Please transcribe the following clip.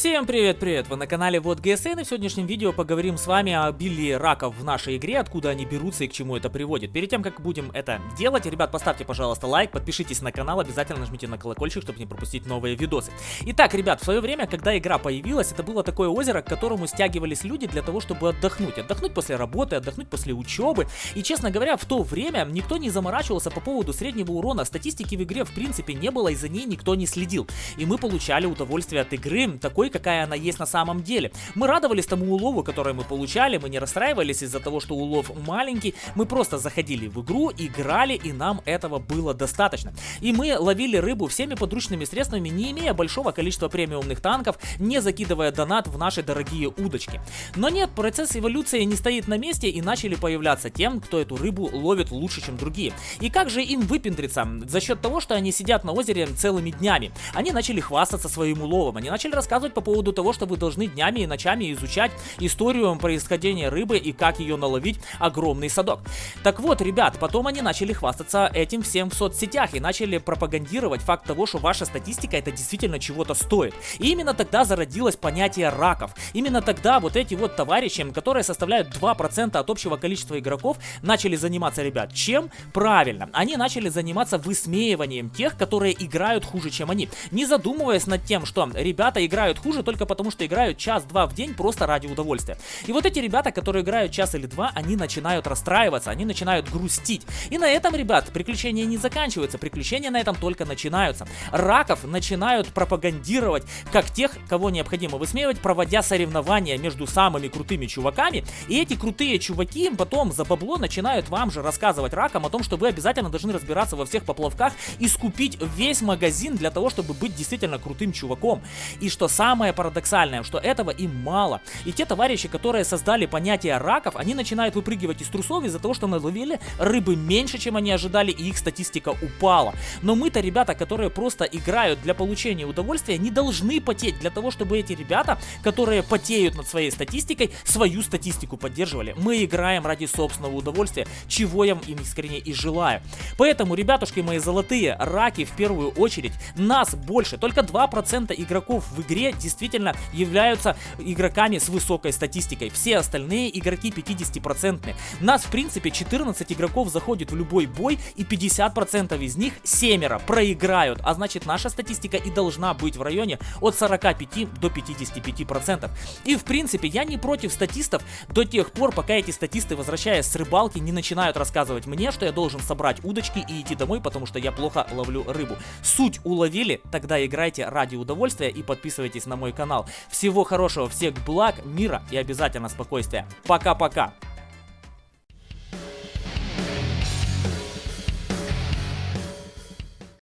Всем привет-привет! Вы на канале Вот ГСН и в сегодняшнем видео поговорим с вами о обилии раков в нашей игре, откуда они берутся и к чему это приводит. Перед тем, как будем это делать, ребят, поставьте, пожалуйста, лайк, подпишитесь на канал, обязательно нажмите на колокольчик, чтобы не пропустить новые видосы. Итак, ребят, в свое время, когда игра появилась, это было такое озеро, к которому стягивались люди для того, чтобы отдохнуть. Отдохнуть после работы, отдохнуть после учебы. И, честно говоря, в то время никто не заморачивался по поводу среднего урона. Статистики в игре, в принципе, не было, и за ней никто не следил. И мы получали удовольствие от игры, такой такой, какая она есть на самом деле. Мы радовались тому улову, который мы получали, мы не расстраивались из-за того, что улов маленький, мы просто заходили в игру, играли, и нам этого было достаточно. И мы ловили рыбу всеми подручными средствами, не имея большого количества премиумных танков, не закидывая донат в наши дорогие удочки. Но нет, процесс эволюции не стоит на месте и начали появляться тем, кто эту рыбу ловит лучше, чем другие. И как же им выпендриться? За счет того, что они сидят на озере целыми днями. Они начали хвастаться своим уловом, они начали рассказывать по поводу того, что вы должны днями и ночами изучать историю происхождения рыбы и как ее наловить огромный садок. Так вот, ребят, потом они начали хвастаться этим всем в соцсетях и начали пропагандировать факт того, что ваша статистика это действительно чего-то стоит. И именно тогда зародилось понятие раков. Именно тогда вот эти вот товарищи, которые составляют 2% от общего количества игроков, начали заниматься, ребят, чем? Правильно, они начали заниматься высмеиванием тех, которые играют хуже, чем они. Не задумываясь над тем, что ребята играют хуже только потому, что играют час-два в день просто ради удовольствия. И вот эти ребята, которые играют час или два, они начинают расстраиваться, они начинают грустить. И на этом, ребят, приключения не заканчиваются, приключения на этом только начинаются. Раков начинают пропагандировать как тех, кого необходимо высмеивать, проводя соревнования между самыми крутыми чуваками. И эти крутые чуваки потом за бабло начинают вам же рассказывать ракам о том, что вы обязательно должны разбираться во всех поплавках и скупить весь магазин для того, чтобы быть действительно крутым чуваком. И что самое парадоксальное, что этого им мало. И те товарищи, которые создали понятие раков, они начинают выпрыгивать из трусов из-за того, что наловили рыбы меньше, чем они ожидали, и их статистика упала. Но мы-то, ребята, которые просто играют для получения удовольствия, не должны потеть для того, чтобы эти ребята, которые потеют над своей статистикой, свою статистику поддерживали. Мы играем ради собственного удовольствия, чего я им искренне и желаю. Поэтому, ребятушки мои золотые, раки в первую очередь, нас больше, только 2% игроков в игре действительно являются игроками с высокой статистикой. Все остальные игроки 50%. Нас, в принципе, 14 игроков заходит в любой бой, и 50% из них семеро проиграют. А значит, наша статистика и должна быть в районе от 45 до 55%. И, в принципе, я не против статистов до тех пор, пока эти статисты, возвращаясь с рыбалки, не начинают рассказывать мне, что я должен собрать удочки и идти домой, потому что я плохо ловлю рыбу. Суть уловили, тогда играйте ради удовольствия и подписывайтесь подписывайтесь на мой канал. Всего хорошего, всех благ, мира и обязательно спокойствия. Пока-пока.